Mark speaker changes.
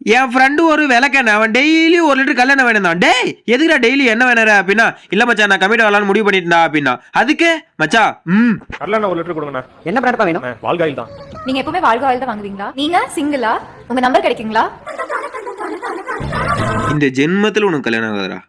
Speaker 1: என் friend ஒரு விளக்கெண்ணெய் அவன் டெய்லி ஒரு லிட்டர் கல்லெண்ணெய் வேணுந்தான் டேய் எதுக்குடா டெய்லி என்ன வேணுற அப்படின்னா இல்ல மச்சான் நான் கம்மிட்டு வரலான்னு முடிவு பண்ணிட்டு அப்படின்னா. அதுக்கு மச்சா ம்.
Speaker 2: கடலெண்ணெய் ஒரு லிட்டர் கொடுங்கண்ணா.
Speaker 3: என்ன பிராண்ட்ப்பா வேணும்?
Speaker 2: வாழ்காயில் தான்.
Speaker 4: நீங்க எப்பவுமே வாழ்காயில் தான் வாங்குவீங்களா? நீங்க சிங்கிளா உங்க நம்பர் கிடைக்குங்களா?
Speaker 1: இந்த ஜென்மத்தில் உனக்கு கல்யாணம் ஆகுதுடா.